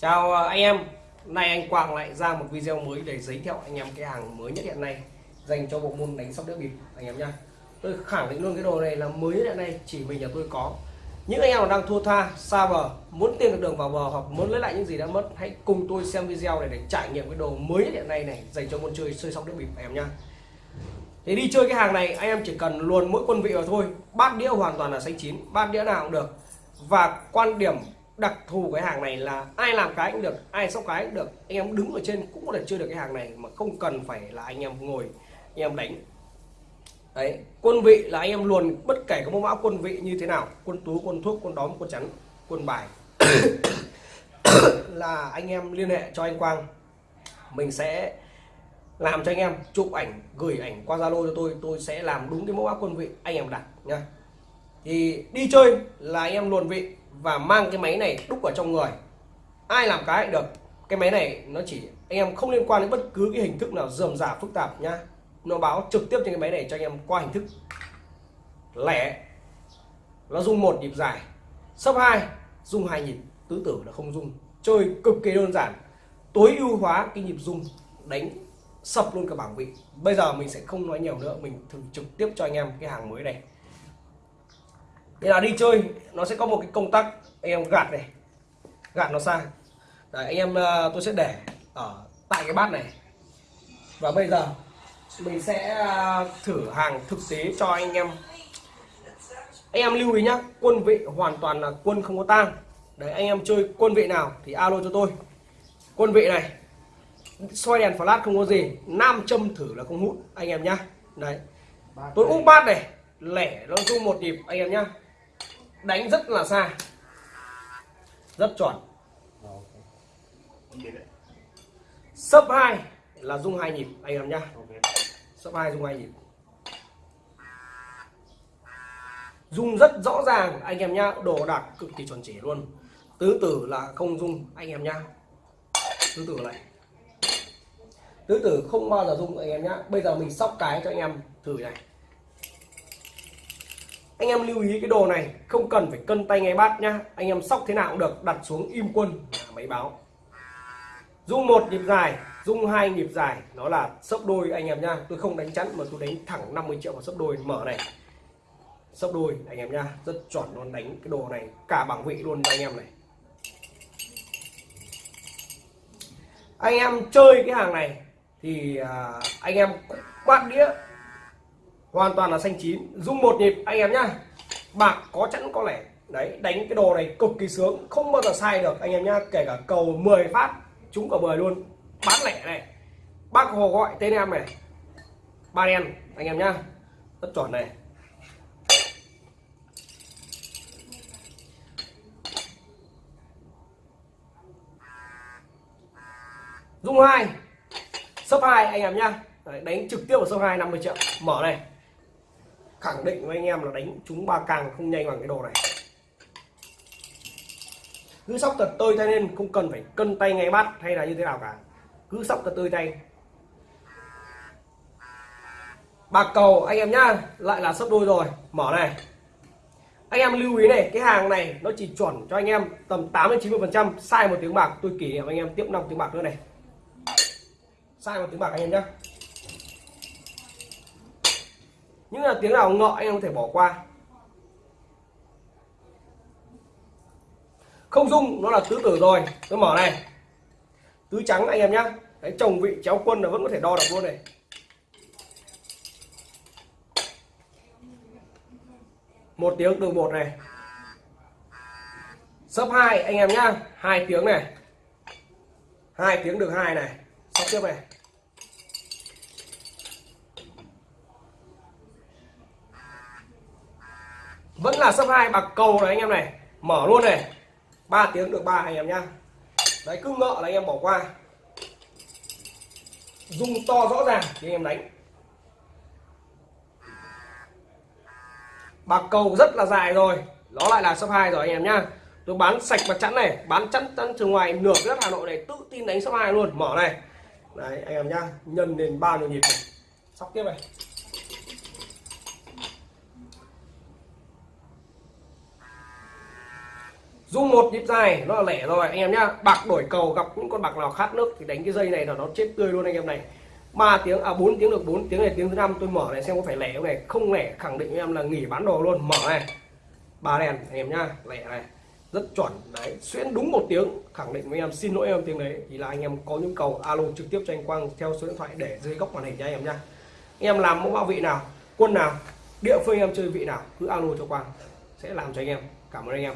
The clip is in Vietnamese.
Chào à, anh em, nay anh Quang lại ra một video mới để giới thiệu anh em cái hàng mới nhất hiện nay dành cho bộ môn đánh sóc đĩa bịp anh em nha. Tôi khẳng định luôn cái đồ này là mới nhất hiện nay chỉ mình nhà tôi có. Những anh em đang thua tha, xa bờ, muốn tìm được đường vào bờ hoặc muốn lấy lại những gì đã mất, hãy cùng tôi xem video này để trải nghiệm cái đồ mới nhất hiện nay này dành cho môn chơi chơi sóc đĩa bịp anh em nha. Thì đi chơi cái hàng này anh em chỉ cần luồn mỗi quân vị vào thôi, bát đĩa hoàn toàn là xanh chín, bát đĩa nào cũng được. Và quan điểm đặc thù cái hàng này là ai làm cái cũng được, ai sóc cái cũng được. Anh em đứng ở trên cũng có thể chơi được cái hàng này mà không cần phải là anh em ngồi, anh em đánh. Đấy, quân vị là anh em luồn bất kể có mẫu mã quân vị như thế nào, quân tú, quân thuốc quân đóm, quân chắn, quân bài, là anh em liên hệ cho anh Quang. Mình sẽ làm cho anh em chụp ảnh, gửi ảnh qua Zalo cho tôi tôi sẽ làm đúng cái mẫu mã quân vị anh em đặt nha thì đi chơi là anh em luồn vị và mang cái máy này đúc vào trong người. Ai làm cái được. Cái máy này nó chỉ, anh em không liên quan đến bất cứ cái hình thức nào dườm giả phức tạp nhá nó báo trực tiếp trên cái máy này cho anh em qua hình thức. Lẻ. Nó dùng một nhịp dài. Sấp hai dùng hai nhịp. Tứ tử là không dùng chơi cực kỳ đơn giản. Tối ưu hóa cái nhịp dùng đánh sập luôn cả bảng vị. Bây giờ mình sẽ không nói nhiều nữa. Mình thử trực tiếp cho anh em cái hàng mới này đây là đi chơi nó sẽ có một cái công tắc anh em gạt này gạt nó sang Đấy, anh em ờ, tôi sẽ để ở tại cái bát này. Và bây giờ mình sẽ ờ, thử hàng thực tế cho anh em. Anh em lưu ý nhá quân vị hoàn toàn là quân không có tang. Đấy anh em chơi quân vị nào thì alo cho tôi. Quân vị này soi đèn flash không có gì nam châm thử là không hút anh em nhá. Đấy tôi úp bát này lẻ nó rung một nhịp anh em nhá đánh rất là xa. Rất chuẩn. Sấp hai là dung hai nhịp anh em nhá. Sấp hai dung hai nhịp. Dung rất rõ ràng anh em nhá. Đồ đạc cực kỳ chuẩn chỉ luôn. Tứ tử là không dung anh em nhá. Tứ tử này. Tứ tử không bao giờ dung anh em nhá. Bây giờ mình sóc cái cho anh em thử này anh em lưu ý cái đồ này, không cần phải cân tay ngay bát nhá. Anh em sóc thế nào cũng được, đặt xuống im quân máy báo. Dung một nhịp dài, dung hai nhịp dài nó là sấp đôi anh em nhá. Tôi không đánh chắn mà tôi đánh thẳng 50 triệu vào sấp đôi, mở này. Sấp đôi, anh em nhá, rất chuẩn luôn, đánh cái đồ này, cả bảng vị luôn cho anh em này. Anh em chơi cái hàng này thì à, anh em bát đĩa hoàn toàn là xanh chín. Dung một nhịp, anh em nhá. Bạc có chẵn có lẻ đấy, đánh cái đồ này cực kỳ sướng, không bao giờ sai được, anh em nhá. Kể cả cầu 10 phát chúng cả 10 luôn. Bán lẻ này. Bác hồ gọi tên em này. Ba đen, anh em nhá. Rất chuẩn này. Dung hai. Sấp hai, anh em nhá. Đánh trực tiếp vào sấp hai 50 triệu. Mở này khẳng định với anh em là đánh chúng ba càng không nhanh bằng cái đồ này. Cứ sóc thật tơi tay lên không cần phải cân tay ngay bắt hay là như thế nào cả. Cứ sóc thật tơi tay bạc cầu, anh em nhá, lại là sấp đôi rồi. Mở này. Anh em lưu ý này, cái hàng này nó chỉ chuẩn cho anh em tầm 8 đến 90 phần trăm. Sai một tiếng bạc, tôi kỷ niệm anh em tiếp 5 tiếng bạc nữa này. Sai một tiếng bạc anh em nhá những là tiếng nào ngọ anh em có thể bỏ qua. Không dung, nó là tứ tử rồi. Tôi mở này. Tứ trắng anh em nhá. Đấy, chồng vị chéo quân là vẫn có thể đo được luôn này. Một tiếng từ một này. Sấp hai, anh em nhá. Hai tiếng này. Hai tiếng được hai này. Sắp tiếp này. Vẫn là sấp hai, bạc cầu này anh em này. Mở luôn này. 3 tiếng được ba anh em nhá. Đấy, cứ ngợ là anh em bỏ qua. Dùng to rõ ràng thì anh em đánh. Bạc cầu rất là dài rồi. Nó lại là sấp hai rồi anh em nhá. Tôi bán sạch mặt chắn này, bán chắn chắn từ ngoài, nửa đất hà nội này, tự tin đánh sấp hai luôn. Mở này. Đấy, anh em nhá. Nhân lên ba nhiêu nhịp này. Sóc tiếp này. Dùng một nhịp dài, nó là lẻ rồi. Anh em nhá, bạc đổi cầu gặp những con bạc nào khát nước thì đánh cái dây này là nó chết tươi luôn anh em này. 3 tiếng à 4 tiếng được 4 tiếng này, tiếng thứ năm. Tôi mở này, xem có phải lẻ không này. Không lẻ, khẳng định với em là nghỉ bán đồ luôn. Mở này. Ba đèn, anh em nhá, lẻ này. Rất chuẩn. Đấy, xuyên đúng một tiếng, khẳng định với em, xin lỗi em tiếng đấy. Thì là anh em có nhu cầu alo trực tiếp cho anh Quang theo số điện thoại để dưới góc màn hình cho anh em nhá. Anh em làm mẫu bao vị nào, quân nào, địa phương em chơi vị nào, cứ alo cho Quang, sẽ làm cho anh em. Cảm ơn anh em.